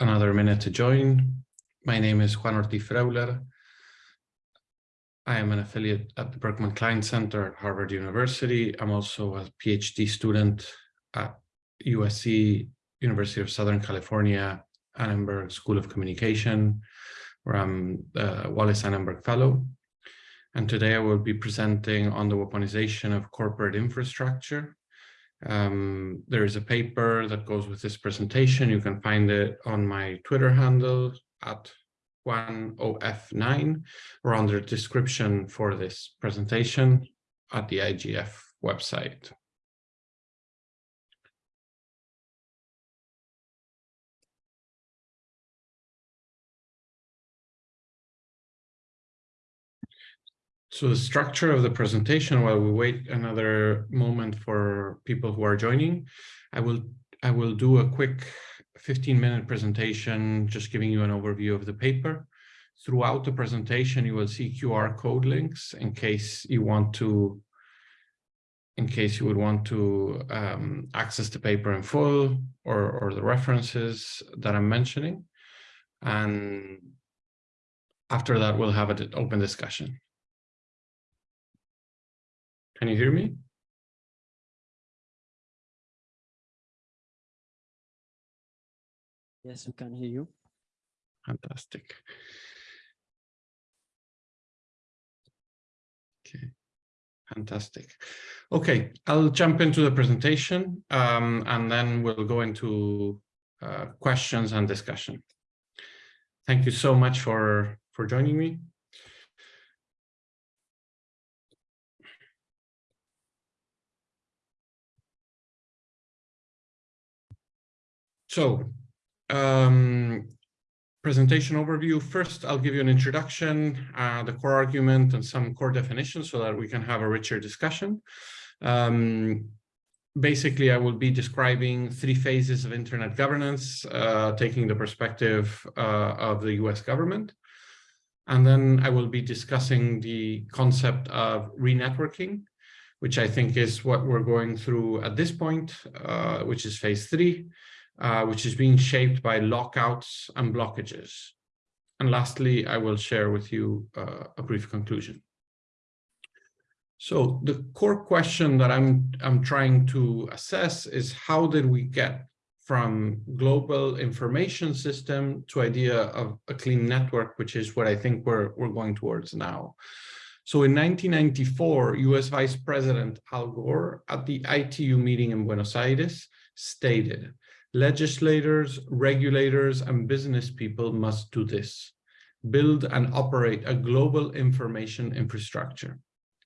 another minute to join. My name is Juan Ortiz Freuler. I am an affiliate at the Berkman Klein Center at Harvard University. I'm also a PhD student at USC, University of Southern California, Annenberg School of Communication, where I'm the Wallis Annenberg Fellow. And today I will be presenting on the weaponization of corporate infrastructure um, there is a paper that goes with this presentation. You can find it on my Twitter handle at 1OF9 or under description for this presentation at the IGF website. So the structure of the presentation, while we wait another moment for people who are joining, I will I will do a quick 15 minute presentation, just giving you an overview of the paper. Throughout the presentation, you will see QR code links in case you want to in case you would want to um, access the paper in full or, or the references that I'm mentioning. And after that, we'll have an open discussion. Can you hear me? Yes, we can hear you. Fantastic. Okay, fantastic. Okay, I'll jump into the presentation um, and then we'll go into uh, questions and discussion. Thank you so much for, for joining me. So, um, presentation overview. First, I'll give you an introduction, uh, the core argument and some core definitions so that we can have a richer discussion. Um, basically, I will be describing three phases of internet governance, uh, taking the perspective uh, of the US government. And then I will be discussing the concept of re-networking, which I think is what we're going through at this point, uh, which is phase three uh, which is being shaped by lockouts and blockages. And lastly, I will share with you uh, a brief conclusion. So the core question that I'm, I'm trying to assess is how did we get from global information system to idea of a clean network, which is what I think we're, we're going towards now. So in 1994, US Vice President Al Gore at the ITU meeting in Buenos Aires stated, Legislators, regulators, and business people must do this. Build and operate a global information infrastructure.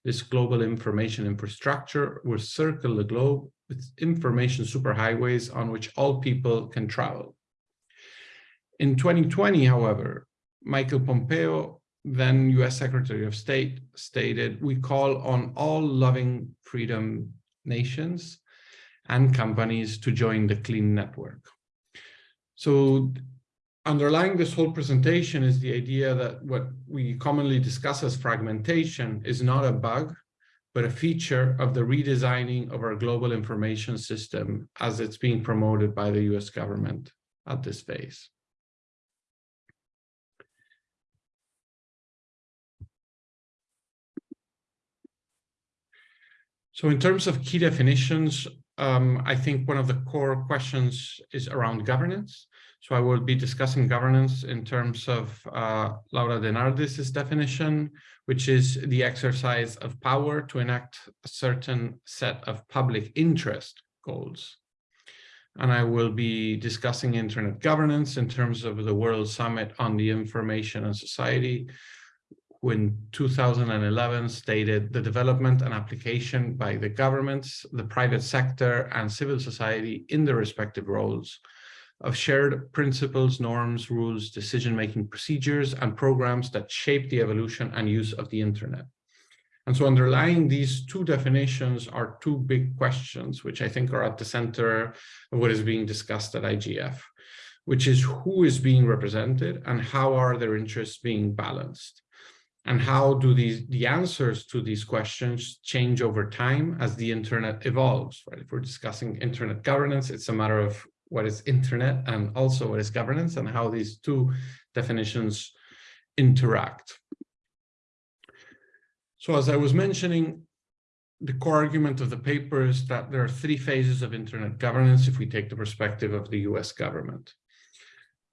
This global information infrastructure will circle the globe with information superhighways on which all people can travel. In 2020, however, Michael Pompeo, then US Secretary of State, stated, we call on all loving freedom nations and companies to join the clean network. So underlying this whole presentation is the idea that what we commonly discuss as fragmentation is not a bug, but a feature of the redesigning of our global information system as it's being promoted by the US government at this phase. So in terms of key definitions, um, I think one of the core questions is around governance. So I will be discussing governance in terms of uh, Laura DeNardis' definition, which is the exercise of power to enact a certain set of public interest goals. And I will be discussing internet governance in terms of the World Summit on the Information and Society, who in 2011 stated the development and application by the governments, the private sector, and civil society in their respective roles of shared principles, norms, rules, decision-making procedures, and programs that shape the evolution and use of the internet. And so underlying these two definitions are two big questions, which I think are at the center of what is being discussed at IGF, which is who is being represented and how are their interests being balanced and how do these the answers to these questions change over time as the internet evolves right if we're discussing internet governance it's a matter of what is internet and also what is governance and how these two definitions interact. So as I was mentioning, the core argument of the paper is that there are three phases of internet governance if we take the perspective of the US government.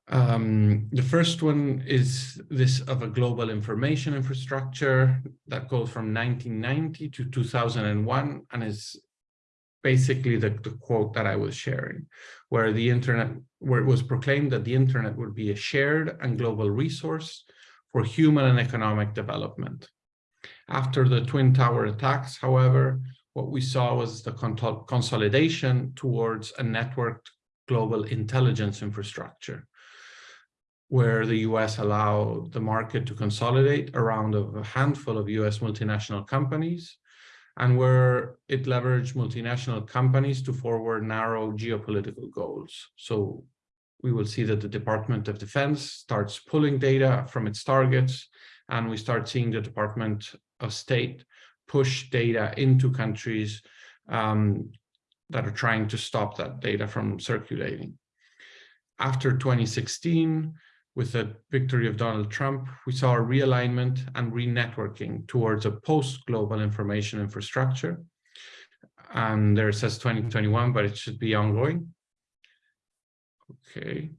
Um, the first one is this of a global information infrastructure that goes from 1990 to 2001 and is basically the, the quote that I was sharing, where the internet, where it was proclaimed that the internet would be a shared and global resource for human and economic development. After the Twin Tower attacks, however, what we saw was the consolidation towards a networked global intelligence infrastructure where the US allowed the market to consolidate around a handful of US multinational companies and where it leveraged multinational companies to forward narrow geopolitical goals. So we will see that the Department of Defense starts pulling data from its targets, and we start seeing the Department of State push data into countries um, that are trying to stop that data from circulating. After 2016, with the victory of Donald Trump, we saw a realignment and re-networking towards a post-global information infrastructure. And there it says 2021, but it should be ongoing. Okay.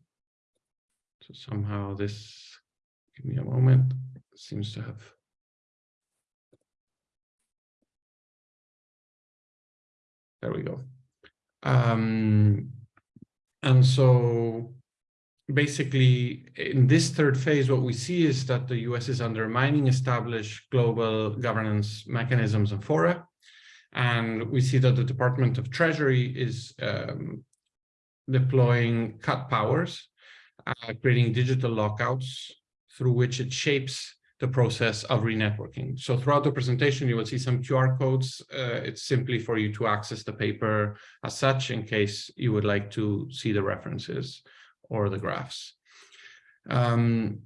So somehow this, give me a moment, seems to have. There we go. Um, and so basically, in this third phase, what we see is that the US is undermining established global governance mechanisms and fora. And we see that the Department of Treasury is um, deploying cut powers, uh, creating digital lockouts through which it shapes the process of renetworking. So throughout the presentation, you will see some QR codes. Uh, it's simply for you to access the paper as such in case you would like to see the references or the graphs. Um,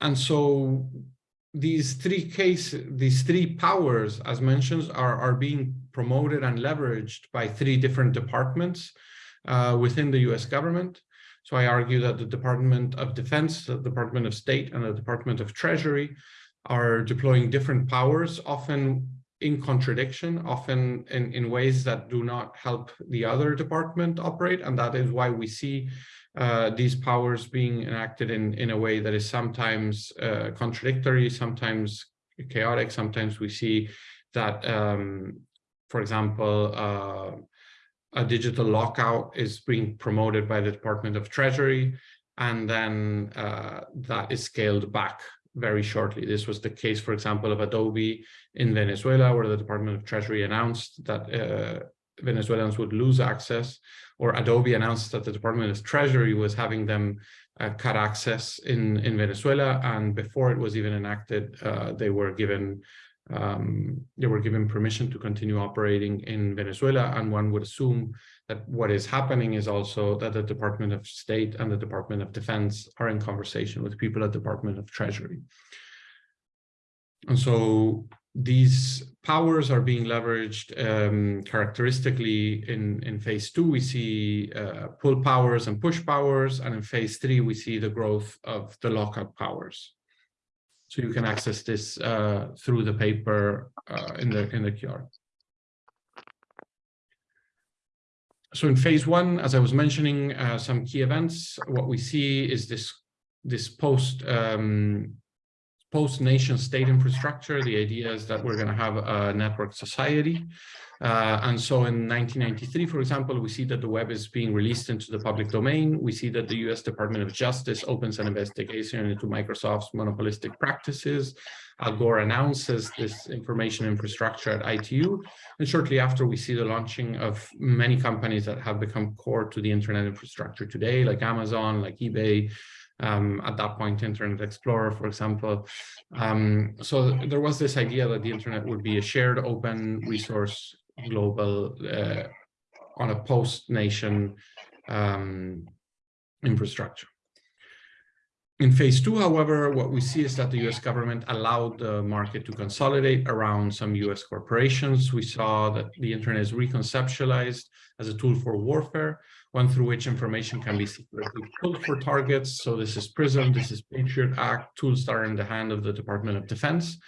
and so these three cases, these three powers, as mentioned, are, are being promoted and leveraged by three different departments uh, within the US government. So I argue that the Department of Defense, the Department of State, and the Department of Treasury are deploying different powers, often in contradiction, often in, in ways that do not help the other department operate. And that is why we see uh, these powers being enacted in, in a way that is sometimes uh, contradictory, sometimes chaotic. Sometimes we see that, um, for example, uh, a digital lockout is being promoted by the Department of Treasury, and then uh, that is scaled back very shortly. This was the case, for example, of Adobe in Venezuela, where the Department of Treasury announced that uh, Venezuelans would lose access, or Adobe announced that the Department of Treasury was having them uh, cut access in, in Venezuela. And before it was even enacted, uh, they were given um, they were given permission to continue operating in Venezuela. And one would assume that what is happening is also that the Department of State and the Department of Defense are in conversation with people at the Department of Treasury. And so these powers are being leveraged um, characteristically in, in phase two, we see uh, pull powers and push powers. And in phase three, we see the growth of the lockup powers. So you can access this uh, through the paper uh, in the in the QR. So in phase one, as I was mentioning, uh, some key events, what we see is this this post um, post nation state infrastructure. The idea is that we're going to have a network society. Uh, and so in 1993, for example, we see that the web is being released into the public domain. We see that the US Department of Justice opens an investigation into Microsoft's monopolistic practices. Al Gore announces this information infrastructure at ITU. And shortly after, we see the launching of many companies that have become core to the internet infrastructure today, like Amazon, like eBay, um, at that point, Internet Explorer, for example. Um, so there was this idea that the internet would be a shared open resource global uh, on a post-nation um, infrastructure. In phase two, however, what we see is that the US government allowed the market to consolidate around some US corporations. We saw that the internet is reconceptualized as a tool for warfare, one through which information can be secretly pulled for targets. So this is PRISM, this is Patriot Act, tools that are in the hand of the Department of Defense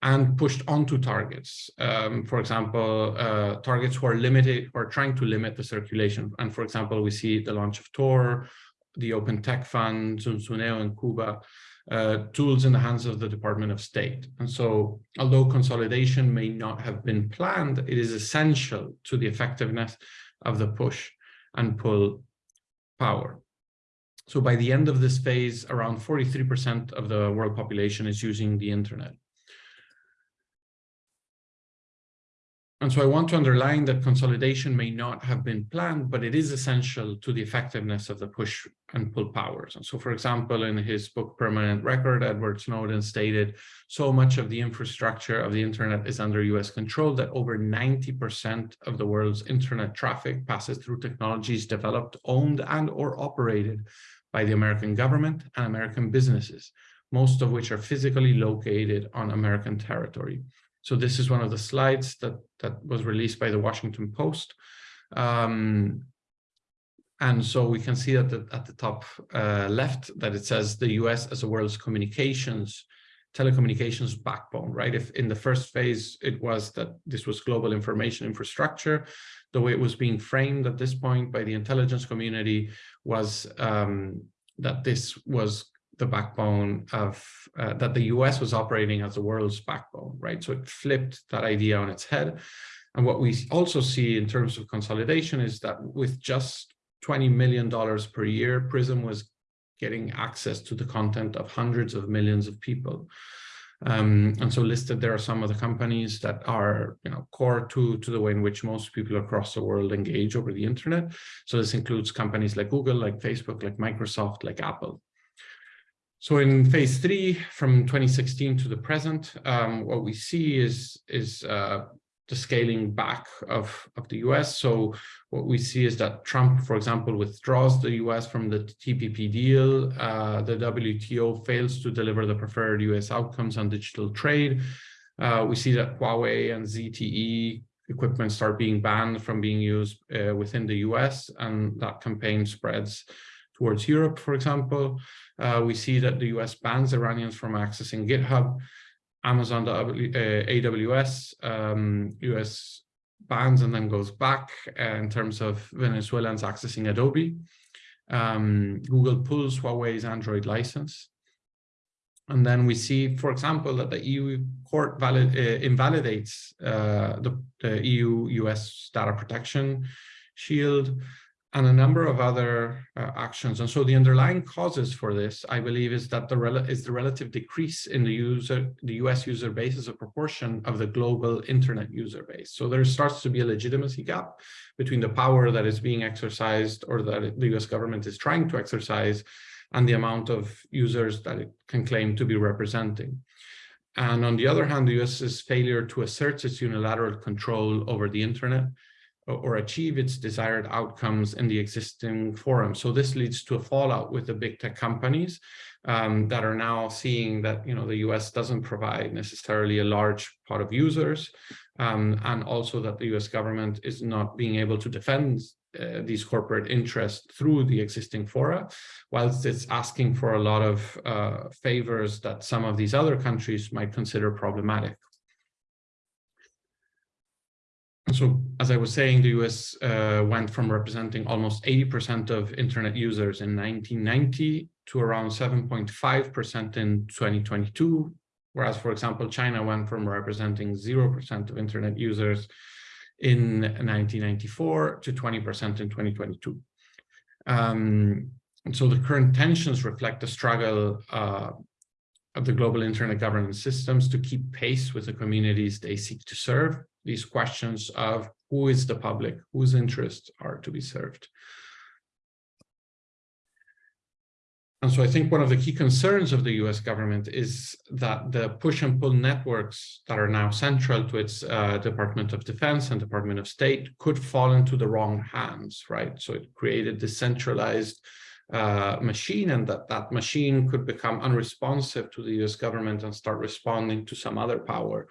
and pushed onto targets. Um, for example, uh, targets who are limited or trying to limit the circulation. And for example, we see the launch of Tor, the Open Tech Fund, Zunzuneo in Cuba, uh, tools in the hands of the Department of State. And so although consolidation may not have been planned, it is essential to the effectiveness of the push and pull power. So by the end of this phase, around 43% of the world population is using the internet. And so I want to underline that consolidation may not have been planned, but it is essential to the effectiveness of the push and pull powers. And so, for example, in his book, Permanent Record, Edward Snowden stated, so much of the infrastructure of the internet is under US control that over 90% of the world's internet traffic passes through technologies developed, owned, and or operated by the American government and American businesses, most of which are physically located on American territory. So this is one of the slides that, that was released by the Washington Post. Um, and so we can see at the, at the top uh, left that it says the US as a world's communications, telecommunications backbone, right? If in the first phase, it was that this was global information infrastructure, the way it was being framed at this point by the intelligence community was um, that this was the backbone of uh, that the US was operating as the world's backbone, right? So it flipped that idea on its head. And what we also see in terms of consolidation is that with just $20 million per year, PRISM was getting access to the content of hundreds of millions of people. Um, and so listed there are some of the companies that are you know, core to, to the way in which most people across the world engage over the internet. So this includes companies like Google, like Facebook, like Microsoft, like Apple. So in phase three, from 2016 to the present, um, what we see is, is uh, the scaling back of, of the US. So what we see is that Trump, for example, withdraws the US from the TPP deal. Uh, the WTO fails to deliver the preferred US outcomes on digital trade. Uh, we see that Huawei and ZTE equipment start being banned from being used uh, within the US, and that campaign spreads towards Europe, for example. Uh, we see that the US bans Iranians from accessing GitHub, Amazon, AWS, uh, um, US bans and then goes back uh, in terms of Venezuelans accessing Adobe. Um, Google pulls Huawei's Android license. And then we see, for example, that the EU court valid, uh, invalidates uh, the, the EU-US data protection shield and a number of other uh, actions. And so the underlying causes for this, I believe, is that the is the relative decrease in the user, the US user base as a proportion of the global internet user base. So there starts to be a legitimacy gap between the power that is being exercised or that the US government is trying to exercise and the amount of users that it can claim to be representing. And on the other hand, the US's failure to assert its unilateral control over the internet or achieve its desired outcomes in the existing forum. So this leads to a fallout with the big tech companies um, that are now seeing that you know the US doesn't provide necessarily a large part of users, um, and also that the US government is not being able to defend uh, these corporate interests through the existing fora, whilst it's asking for a lot of uh, favors that some of these other countries might consider problematic so as I was saying, the US uh, went from representing almost 80% of internet users in 1990 to around 7.5% in 2022. Whereas, for example, China went from representing 0% of internet users in 1994 to 20% in 2022. Um, and so the current tensions reflect the struggle uh, of the global internet governance systems to keep pace with the communities they seek to serve these questions of who is the public, whose interests are to be served. And so I think one of the key concerns of the US government is that the push and pull networks that are now central to its uh, Department of Defense and Department of State could fall into the wrong hands, right? So it created decentralized uh, machine and that that machine could become unresponsive to the US government and start responding to some other power.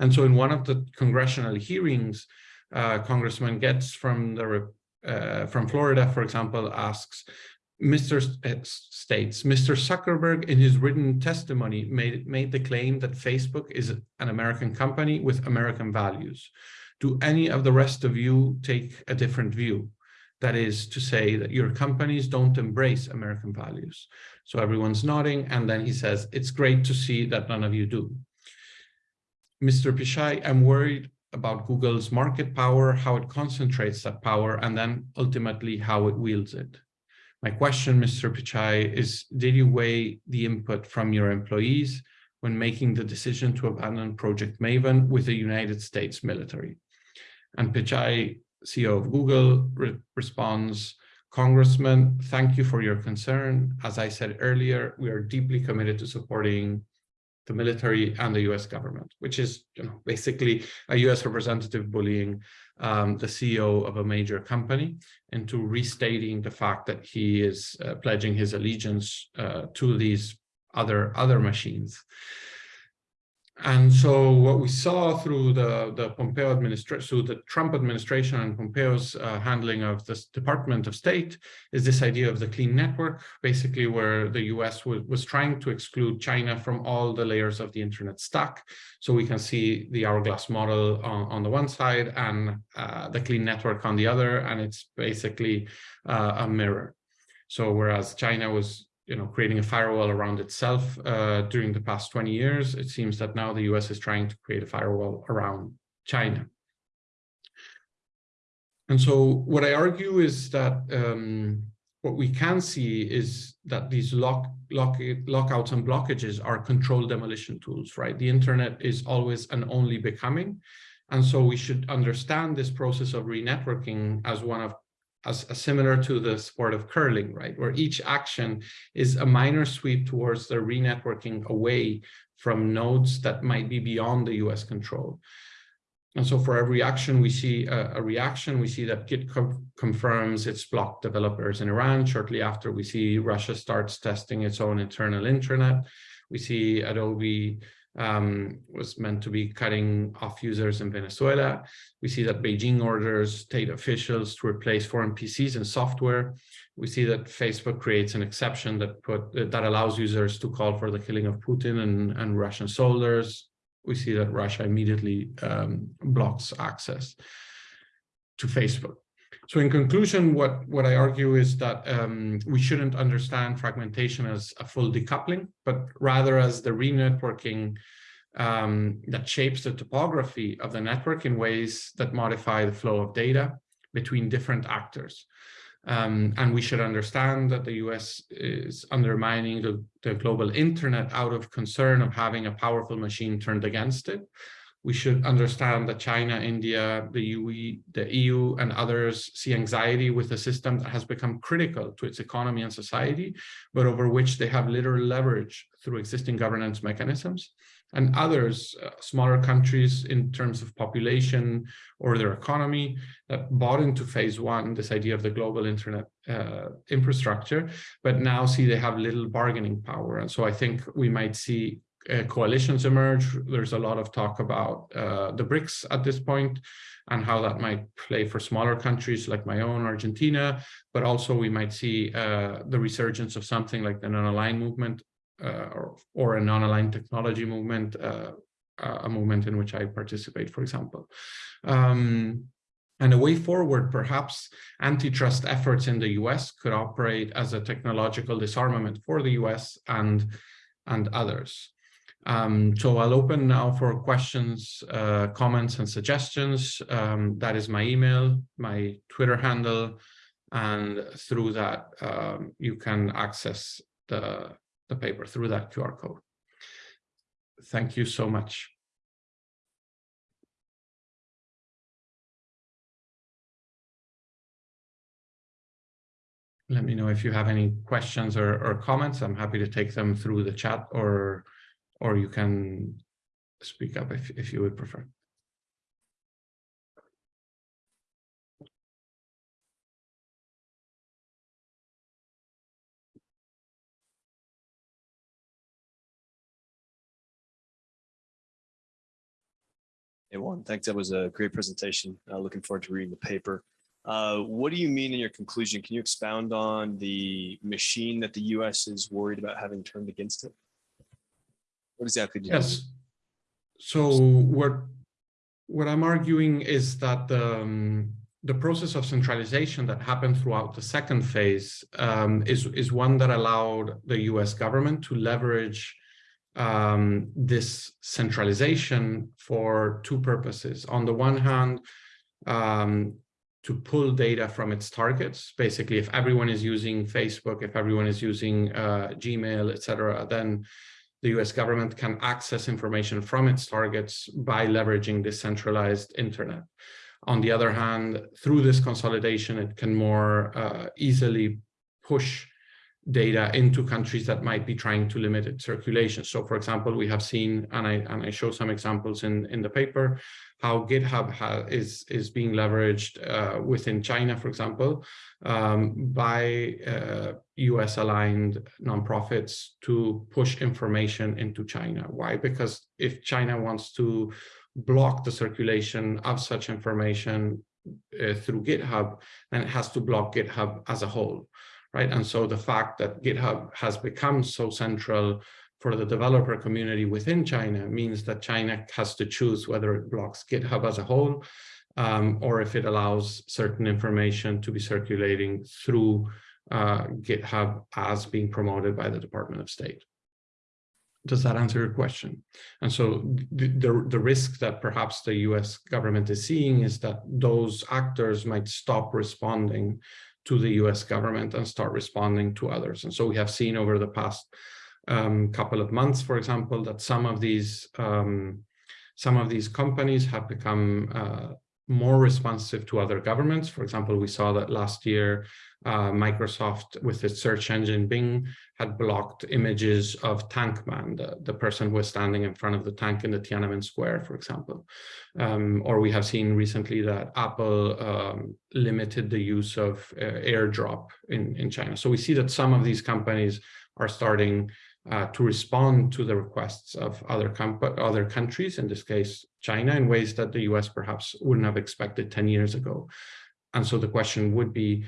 And so in one of the congressional hearings, uh, Congressman Gaetz from the uh, from Florida, for example, asks, Mr. states, Mr. Zuckerberg in his written testimony made, made the claim that Facebook is an American company with American values. Do any of the rest of you take a different view? That is to say that your companies don't embrace American values. So everyone's nodding. And then he says, it's great to see that none of you do. Mr. Pichai, I'm worried about Google's market power, how it concentrates that power, and then ultimately how it wields it. My question, Mr. Pichai, is did you weigh the input from your employees when making the decision to abandon Project Maven with the United States military? And Pichai, CEO of Google, re responds, Congressman, thank you for your concern. As I said earlier, we are deeply committed to supporting the military and the US government, which is you know, basically a US representative bullying um, the CEO of a major company into restating the fact that he is uh, pledging his allegiance uh, to these other other machines. And so what we saw through the, the Pompeo administration, through the Trump administration and Pompeo's uh, handling of the Department of State is this idea of the clean network, basically where the US was, trying to exclude China from all the layers of the internet stack. So we can see the hourglass model on, on the one side and uh, the clean network on the other, and it's basically uh, a mirror. So whereas China was you know, creating a firewall around itself uh, during the past 20 years. It seems that now the US is trying to create a firewall around China. And so what I argue is that um, what we can see is that these lock, lock, lockouts and blockages are controlled demolition tools, right? The internet is always and only becoming. And so we should understand this process of re-networking as one of as, as, similar to the sport of curling, right? Where each action is a minor sweep towards the re-networking away from nodes that might be beyond the US control. And so for every action, we see a, a reaction. We see that Git confirms its blocked developers in Iran. Shortly after, we see Russia starts testing its own internal intranet. We see Adobe um, was meant to be cutting off users in Venezuela. We see that Beijing orders state officials to replace foreign PCs and software. We see that Facebook creates an exception that put that allows users to call for the killing of Putin and, and Russian soldiers. We see that Russia immediately um, blocks access to Facebook. So in conclusion, what, what I argue is that um, we shouldn't understand fragmentation as a full decoupling, but rather as the re-networking um, that shapes the topography of the network in ways that modify the flow of data between different actors. Um, and we should understand that the US is undermining the, the global internet out of concern of having a powerful machine turned against it we should understand that China, India, the UE, the EU, and others see anxiety with a system that has become critical to its economy and society, but over which they have little leverage through existing governance mechanisms. And others, uh, smaller countries in terms of population or their economy, that bought into phase one, this idea of the global internet uh, infrastructure, but now see they have little bargaining power. And so I think we might see uh, coalitions emerge. There's a lot of talk about uh, the BRICS at this point and how that might play for smaller countries like my own Argentina, but also we might see uh, the resurgence of something like the non-aligned movement uh, or, or a non-aligned technology movement, uh, a movement in which I participate, for example. Um, and a way forward, perhaps antitrust efforts in the US could operate as a technological disarmament for the US and, and others. Um, so I'll open now for questions, uh, comments, and suggestions. Um, that is my email, my Twitter handle, and through that um, you can access the, the paper through that QR code. Thank you so much. Let me know if you have any questions or, or comments. I'm happy to take them through the chat or or you can speak up if, if you would prefer. Hey, Juan, thanks. That was a great presentation. Uh, looking forward to reading the paper. Uh, what do you mean in your conclusion? Can you expound on the machine that the US is worried about having turned against it? What exactly do you mean? Yes. So what what I'm arguing is that the um, the process of centralization that happened throughout the second phase um, is is one that allowed the U.S. government to leverage um, this centralization for two purposes. On the one hand, um, to pull data from its targets. Basically, if everyone is using Facebook, if everyone is using uh, Gmail, etc., then the US government can access information from its targets by leveraging this centralized internet. On the other hand, through this consolidation, it can more uh, easily push data into countries that might be trying to limit its circulation. So for example, we have seen, and I, and I show some examples in, in the paper, how GitHub is, is being leveraged uh, within China, for example, um, by uh, US aligned nonprofits to push information into China. Why? Because if China wants to block the circulation of such information uh, through GitHub, then it has to block GitHub as a whole right? And so the fact that GitHub has become so central for the developer community within China means that China has to choose whether it blocks GitHub as a whole um, or if it allows certain information to be circulating through uh, GitHub as being promoted by the Department of State. Does that answer your question? And so the, the, the risk that perhaps the US government is seeing is that those actors might stop responding to the US government and start responding to others. And so we have seen over the past um, couple of months, for example, that some of these um, some of these companies have become uh, more responsive to other governments. For example, we saw that last year, uh, Microsoft with its search engine Bing had blocked images of Tankman, the, the person who was standing in front of the tank in the Tiananmen Square, for example. Um, or we have seen recently that Apple um, limited the use of uh, AirDrop in, in China. So we see that some of these companies are starting uh, to respond to the requests of other other countries, in this case, China, in ways that the US perhaps wouldn't have expected 10 years ago. And so the question would be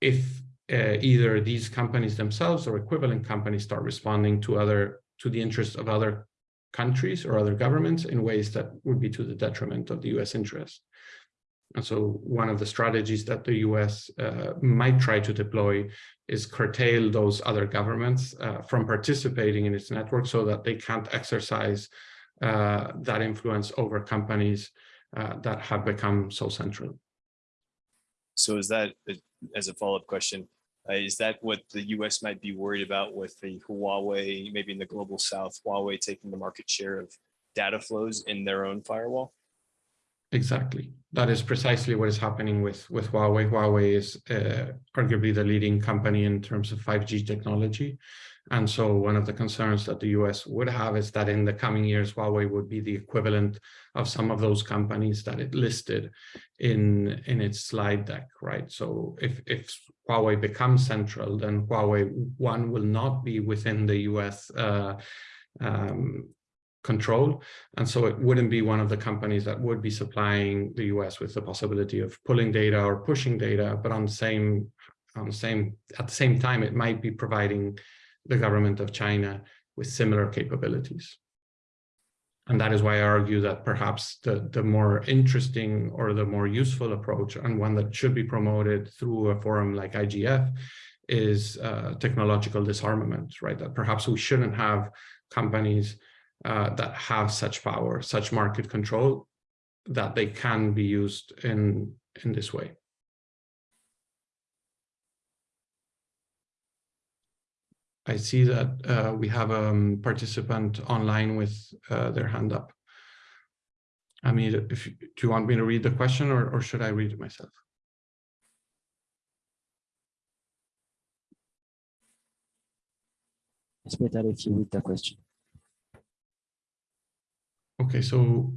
if uh, either these companies themselves or equivalent companies start responding to other to the interests of other countries or other governments in ways that would be to the detriment of the US interest. And so one of the strategies that the US uh, might try to deploy is curtail those other governments uh, from participating in its network so that they can't exercise uh, that influence over companies uh, that have become so central. So is that, uh, as a follow-up question, uh, is that what the US might be worried about with the Huawei, maybe in the global south, Huawei taking the market share of data flows in their own firewall? Exactly. That is precisely what is happening with, with Huawei. Huawei is uh, arguably the leading company in terms of 5G technology. And so one of the concerns that the US would have is that in the coming years, Huawei would be the equivalent of some of those companies that it listed in, in its slide deck, right? So if, if Huawei becomes central, then Huawei one will not be within the US uh, um, control. And so it wouldn't be one of the companies that would be supplying the US with the possibility of pulling data or pushing data, but on the same, on the same, at the same time, it might be providing the government of China with similar capabilities. And that is why I argue that perhaps the, the more interesting or the more useful approach and one that should be promoted through a forum like IGF is uh, technological disarmament, right? That perhaps we shouldn't have companies uh, that have such power, such market control, that they can be used in, in this way. I see that uh, we have a um, participant online with uh, their hand up. I mean, if you, do you want me to read the question or, or should I read it myself? It's better if you read the question. Okay, so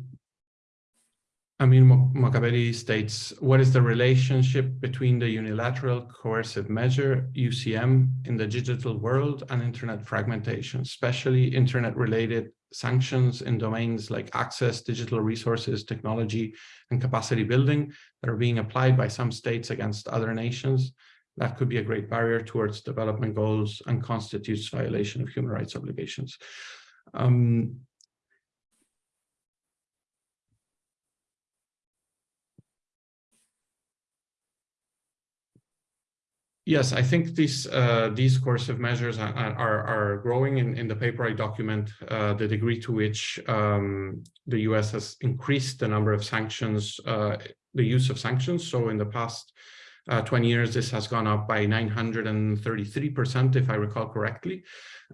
Amin Mokaberi states, what is the relationship between the unilateral coercive measure, UCM, in the digital world and internet fragmentation, especially internet-related sanctions in domains like access, digital resources, technology, and capacity building that are being applied by some states against other nations? That could be a great barrier towards development goals and constitutes violation of human rights obligations. Um, Yes, I think these uh, these coercive measures are, are, are growing in, in the paper I document uh, the degree to which um, the US has increased the number of sanctions, uh, the use of sanctions. So in the past uh, 20 years, this has gone up by 933%, if I recall correctly.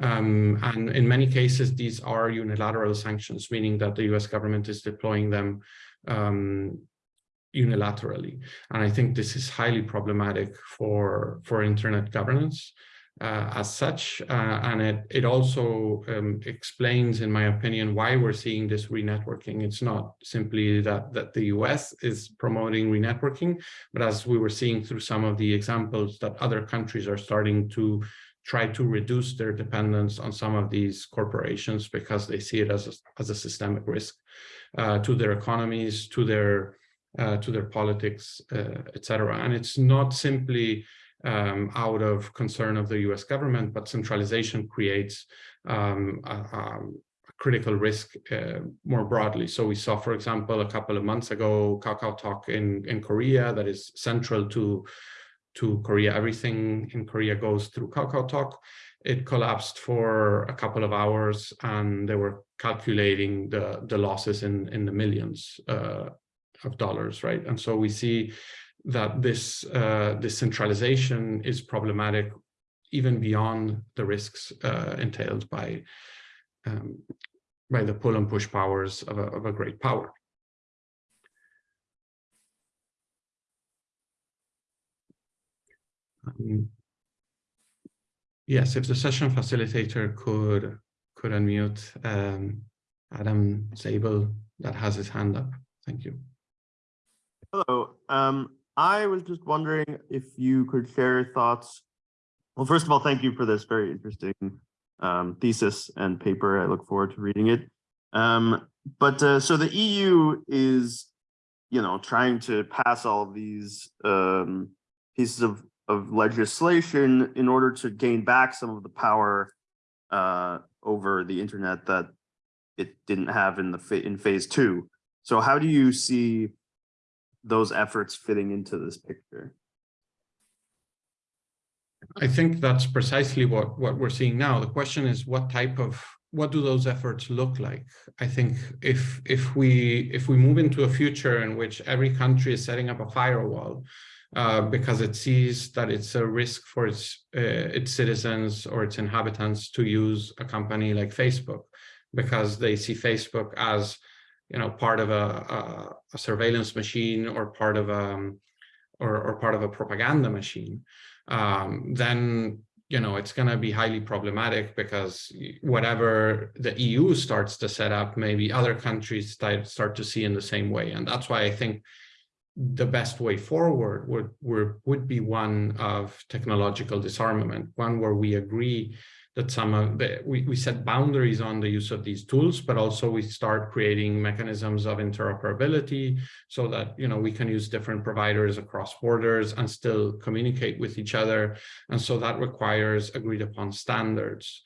Um, and in many cases, these are unilateral sanctions, meaning that the US government is deploying them um, unilaterally. And I think this is highly problematic for, for internet governance uh, as such. Uh, and it, it also um, explains, in my opinion, why we're seeing this renetworking. It's not simply that, that the US is promoting renetworking, but as we were seeing through some of the examples that other countries are starting to try to reduce their dependence on some of these corporations because they see it as a, as a systemic risk uh, to their economies, to their uh, to their politics, uh, etc. And it's not simply um, out of concern of the US government, but centralization creates um, a, a, critical risk uh, more broadly. So we saw, for example, a couple of months ago, KakaoTalk in, in Korea that is central to, to Korea. Everything in Korea goes through Kakao Talk It collapsed for a couple of hours and they were calculating the, the losses in, in the millions uh, of dollars, right? And so we see that this uh, this centralization is problematic even beyond the risks uh, entailed by um, by the pull and push powers of a, of a great power. Um, yes, if the session facilitator could could unmute um, Adam Zabel that has his hand up. Thank you. Hello. Um, I was just wondering if you could share your thoughts. Well, first of all, thank you for this very interesting um, thesis and paper. I look forward to reading it. Um, but uh, so the EU is, you know, trying to pass all of these um, pieces of, of legislation in order to gain back some of the power uh, over the internet that it didn't have in the in phase two. So how do you see those efforts fitting into this picture? I think that's precisely what, what we're seeing now. The question is what type of, what do those efforts look like? I think if, if, we, if we move into a future in which every country is setting up a firewall uh, because it sees that it's a risk for its, uh, its citizens or its inhabitants to use a company like Facebook, because they see Facebook as you know, part of a, a, a surveillance machine or part of a, um, or, or part of a propaganda machine, um, then you know, it's going to be highly problematic because whatever the EU starts to set up, maybe other countries start, start to see in the same way. And that's why I think the best way forward would, would, would be one of technological disarmament, one where we agree that some of the, we, we set boundaries on the use of these tools, but also we start creating mechanisms of interoperability so that, you know, we can use different providers across borders and still communicate with each other. And so that requires agreed upon standards.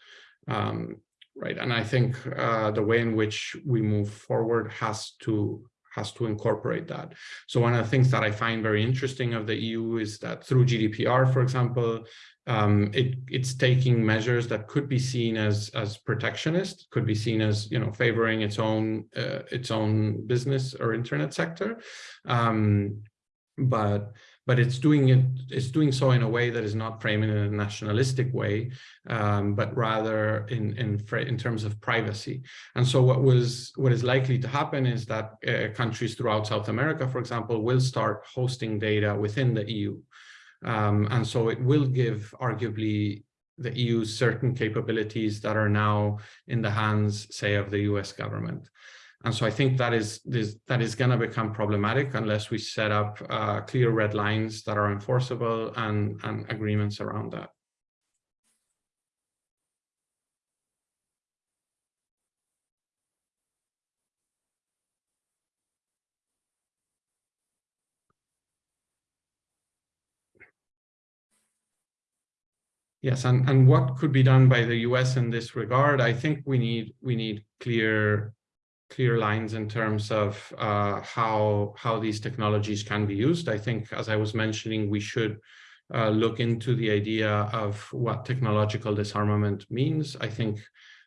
Um, right. And I think uh, the way in which we move forward has to has to incorporate that. So one of the things that I find very interesting of the EU is that through GDPR, for example, um, it, it's taking measures that could be seen as as protectionist, could be seen as you know favoring its own uh, its own business or internet sector, um, but but it's doing it it's doing so in a way that is not framing in a nationalistic way, um, but rather in in in terms of privacy. And so what was what is likely to happen is that uh, countries throughout South America, for example, will start hosting data within the EU. Um, and so it will give arguably the EU certain capabilities that are now in the hands, say, of the US government. And so I think that is this, that is going to become problematic unless we set up uh, clear red lines that are enforceable and, and agreements around that. Yes, and, and what could be done by the US in this regard? I think we need we need clear clear lines in terms of uh, how how these technologies can be used. I think, as I was mentioning, we should uh, look into the idea of what technological disarmament means. I think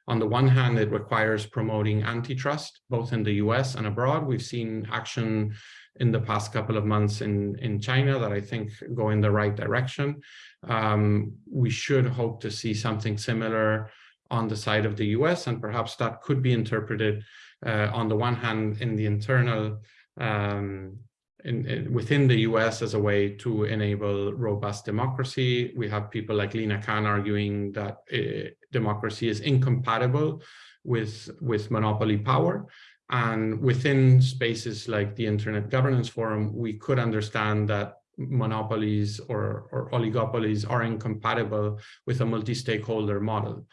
on the one hand, it requires promoting antitrust, both in the US and abroad. We've seen action in the past couple of months in, in China that I think go in the right direction. Um, we should hope to see something similar on the side of the US, and perhaps that could be interpreted on the one hand in the internal um, in, in, within the US as a way to enable robust democracy. We have people like Lina Khan arguing that uh, democracy is incompatible with, with monopoly power. And within spaces like the Internet Governance Forum, we could understand that monopolies or, or oligopolies are incompatible with a multi-stakeholder model.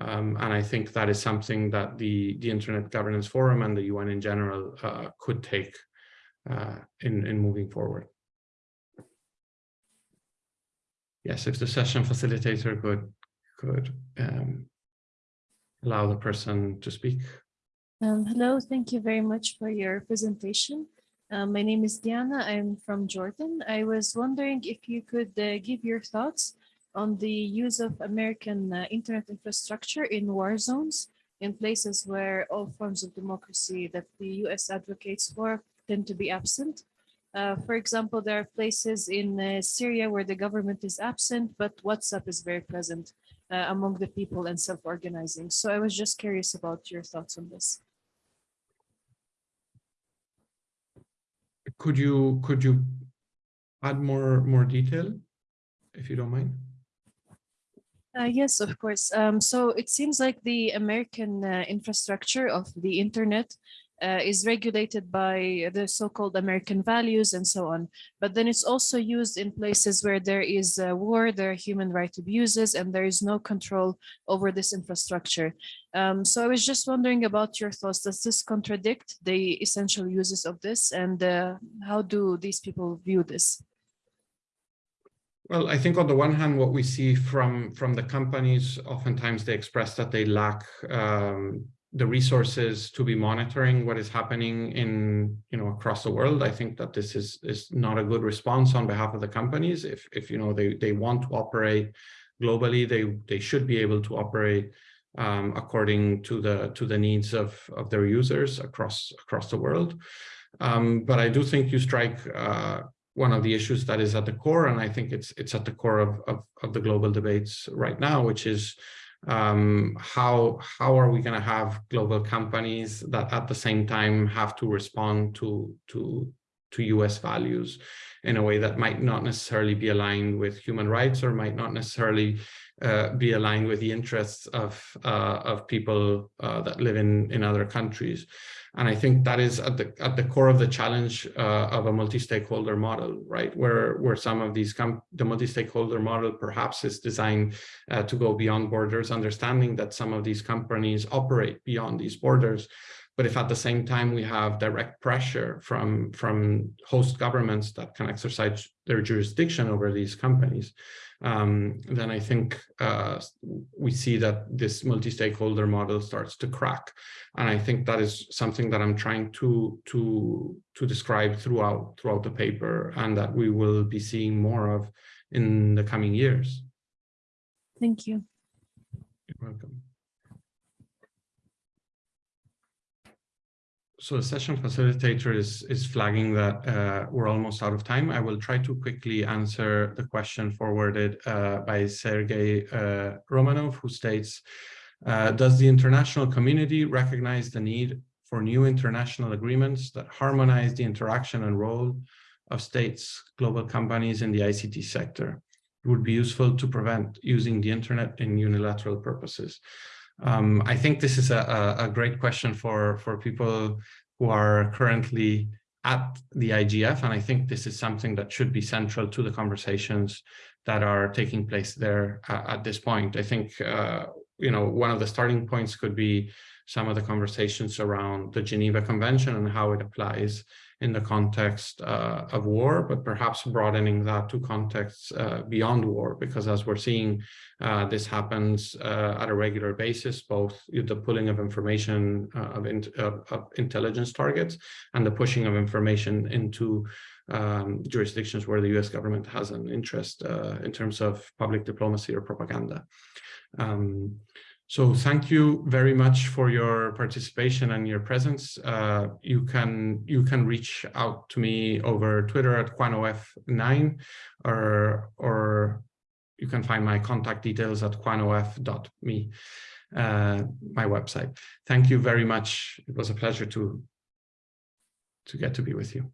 Um, and I think that is something that the, the Internet Governance Forum and the UN in general uh, could take uh, in, in moving forward. Yes, if the session facilitator could, could um, allow the person to speak. Um, hello, thank you very much for your presentation. Um, my name is Diana, I'm from Jordan. I was wondering if you could uh, give your thoughts on the use of American uh, internet infrastructure in war zones in places where all forms of democracy that the US advocates for tend to be absent. Uh, for example, there are places in uh, Syria where the government is absent, but WhatsApp is very present uh, among the people and self-organizing. So I was just curious about your thoughts on this. could you could you add more more detail if you don't mind uh, yes, of course. Um, so it seems like the American uh, infrastructure of the internet uh, is regulated by the so-called American values and so on. But then it's also used in places where there is war, there are human rights abuses, and there is no control over this infrastructure. Um, so I was just wondering about your thoughts. Does this contradict the essential uses of this? And uh, how do these people view this? Well, I think on the one hand, what we see from from the companies, oftentimes they express that they lack um, the resources to be monitoring what is happening in you know across the world. I think that this is is not a good response on behalf of the companies. If if you know they they want to operate globally they they should be able to operate um, according to the to the needs of of their users across across the world. Um, but i do think you strike uh, one of the issues that is at the core and i think it's it's at the core of of, of the global debates right now which is um, how how are we going to have global companies that at the same time have to respond to to to US values in a way that might not necessarily be aligned with human rights or might not necessarily uh, be aligned with the interests of uh, of people uh, that live in in other countries. And I think that is at the at the core of the challenge uh, of a multi-stakeholder model, right? Where where some of these the multi-stakeholder model perhaps is designed uh, to go beyond borders, understanding that some of these companies operate beyond these borders. But if at the same time we have direct pressure from from host governments that can exercise their jurisdiction over these companies, um, then I think uh, we see that this multi-stakeholder model starts to crack. And I think that is something that I'm trying to, to, to describe throughout, throughout the paper and that we will be seeing more of in the coming years. Thank you. You're welcome. So the session facilitator is, is flagging that uh, we're almost out of time. I will try to quickly answer the question forwarded uh, by Sergei uh, Romanov, who states, uh, does the international community recognize the need for new international agreements that harmonize the interaction and role of states, global companies in the ICT sector? It would be useful to prevent using the internet in unilateral purposes. Um, I think this is a, a, great question for, for people who are currently at the IGF, and I think this is something that should be central to the conversations that are taking place there at this point. I think, uh, you know, one of the starting points could be some of the conversations around the Geneva Convention and how it applies in the context uh, of war, but perhaps broadening that to contexts uh, beyond war, because as we're seeing, uh, this happens uh, at a regular basis, both the pulling of information uh, of, in, of, of, intelligence targets and the pushing of information into um, jurisdictions where the US government has an interest uh, in terms of public diplomacy or propaganda. Um, so thank you very much for your participation and your presence. Uh, you can you can reach out to me over Twitter at JuanOF9 or or you can find my contact details at juanof.me, uh, my website. Thank you very much. It was a pleasure to to get to be with you.